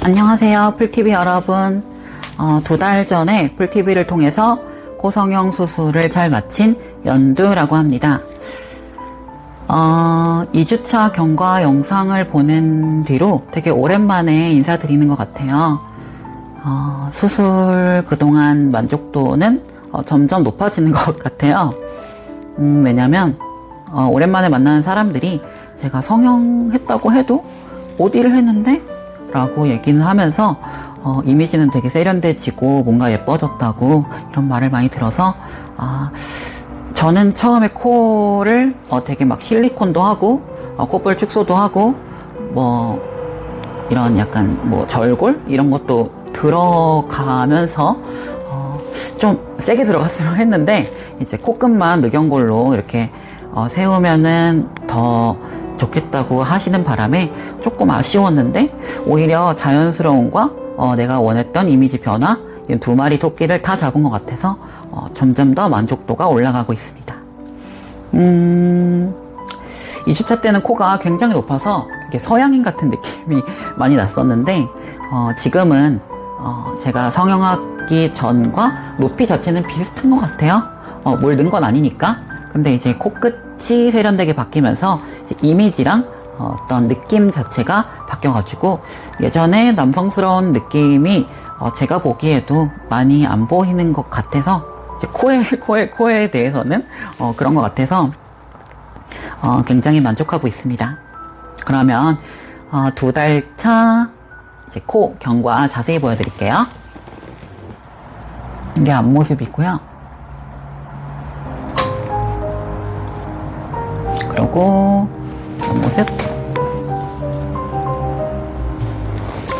안녕하세요 풀TV 여러분. 어, 두달 전에 풀TV를 통해서 고성형 수술을 잘 마친 연두라고 합니다. 어, 2주차 경과 영상을 보낸 뒤로 되게 오랜만에 인사드리는 것 같아요. 어, 수술 그동안 만족도는 어, 점점 높아지는 것 같아요. 음, 왜냐면 어, 오랜만에 만나는 사람들이 제가 성형했다고 해도 어디를 했는데? 라고 얘기는 하면서 어, 이미지는 되게 세련돼지고 뭔가 예뻐졌다고 이런 말을 많이 들어서 아, 저는 처음에 코를 어, 되게 막 실리콘도 하고 어, 콧볼 축소도 하고 뭐 이런 약간 뭐 절골? 이런 것도 들어가면서 어, 좀 세게 들어갔으면 했는데 이제 코끝만 늑연골로 이렇게 어, 세우면은 더 좋겠다고 하시는 바람에 조금 아쉬웠는데 오히려 자연스러움과 어, 내가 원했던 이미지 변화 이두 마리 토끼를 다 잡은 것 같아서 어, 점점 더 만족도가 올라가고 있습니다. 음, 2주차 때는 코가 굉장히 높아서 이렇게 서양인 같은 느낌이 많이 났었는데 어, 지금은 어, 제가 성형하기 전과 높이 자체는 비슷한 것 같아요. 어, 뭘 넣은 건 아니니까. 근데 이제 코끝 이 세련되게 바뀌면서 이미지랑 어, 어떤 느낌 자체가 바뀌어가지고 예전에 남성스러운 느낌이 어, 제가 보기에도 많이 안 보이는 것 같아서 코에 코에 코에 대해서는 어, 그런 것 같아서 어, 굉장히 만족하고 있습니다. 그러면 어, 두달 차 코 경과 자세히 보여드릴게요. 이게 앞모습이고요. 그리고 옆모습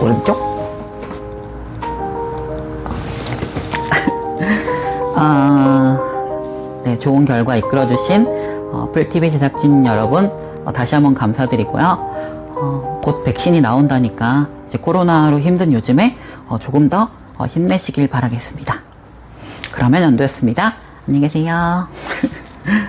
오른쪽 아, 네, 좋은 결과 이끌어주신 어, 풀TV 제작진 여러분 어, 다시 한번 감사드리고요. 어, 곧 백신이 나온다니까 이제 코로나로 힘든 요즘에 어, 조금 더 어, 힘내시길 바라겠습니다. 그러면 연두였습니다. 안녕히 계세요.